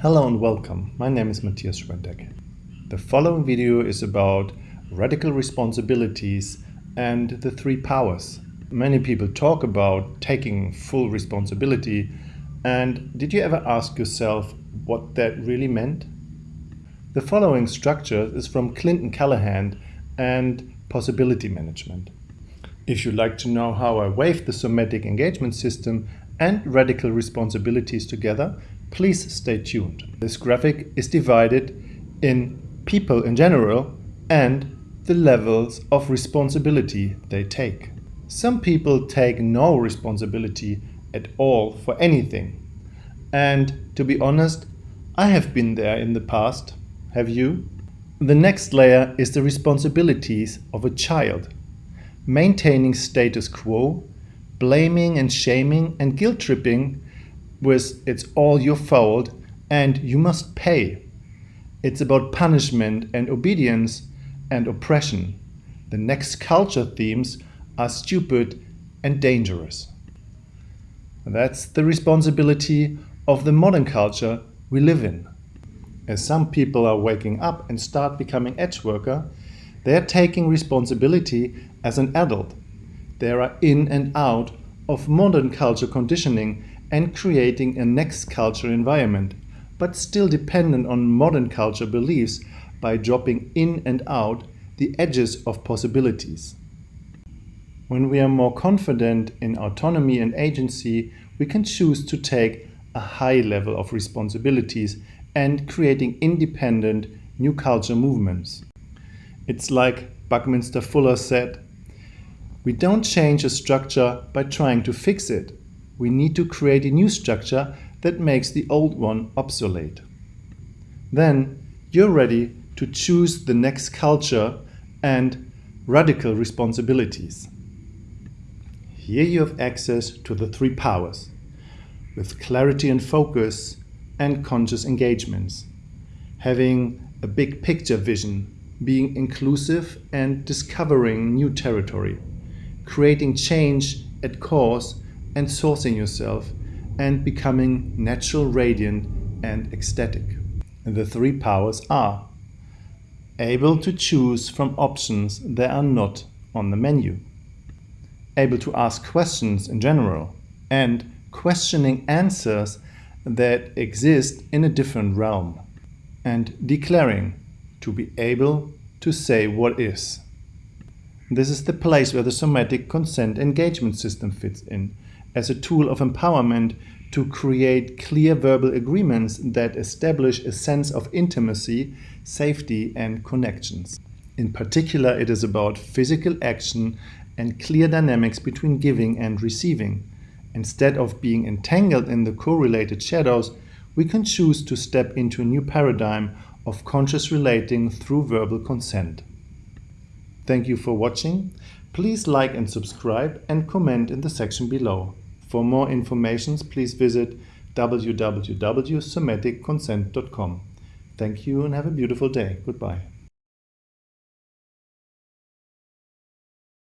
Hello and welcome. My name is Matthias Schwendeck. The following video is about radical responsibilities and the three powers. Many people talk about taking full responsibility and did you ever ask yourself what that really meant? The following structure is from Clinton Callahan and Possibility Management. If you'd like to know how I wave the somatic engagement system and radical responsibilities together, please stay tuned. This graphic is divided in people in general and the levels of responsibility they take. Some people take no responsibility at all for anything. And to be honest, I have been there in the past. Have you? The next layer is the responsibilities of a child. Maintaining status quo blaming and shaming and guilt tripping with it's all your fault and you must pay. It's about punishment and obedience and oppression. The next culture themes are stupid and dangerous. That's the responsibility of the modern culture we live in. As some people are waking up and start becoming edge worker, they are taking responsibility as an adult they are in and out of modern culture conditioning and creating a next culture environment, but still dependent on modern culture beliefs by dropping in and out the edges of possibilities. When we are more confident in autonomy and agency, we can choose to take a high level of responsibilities and creating independent new culture movements. It's like Buckminster Fuller said, we don't change a structure by trying to fix it. We need to create a new structure that makes the old one obsolete. Then you're ready to choose the next culture and radical responsibilities. Here you have access to the three powers with clarity and focus and conscious engagements, having a big picture vision, being inclusive and discovering new territory creating change at cause and sourcing yourself and becoming natural, radiant and ecstatic. The three powers are able to choose from options that are not on the menu, able to ask questions in general, and questioning answers that exist in a different realm, and declaring to be able to say what is. This is the place where the somatic consent engagement system fits in, as a tool of empowerment to create clear verbal agreements that establish a sense of intimacy, safety and connections. In particular, it is about physical action and clear dynamics between giving and receiving. Instead of being entangled in the correlated shadows, we can choose to step into a new paradigm of conscious relating through verbal consent. Thank you for watching. Please like and subscribe and comment in the section below. For more information, please visit www.somaticconsent.com. Thank you and have a beautiful day. Goodbye.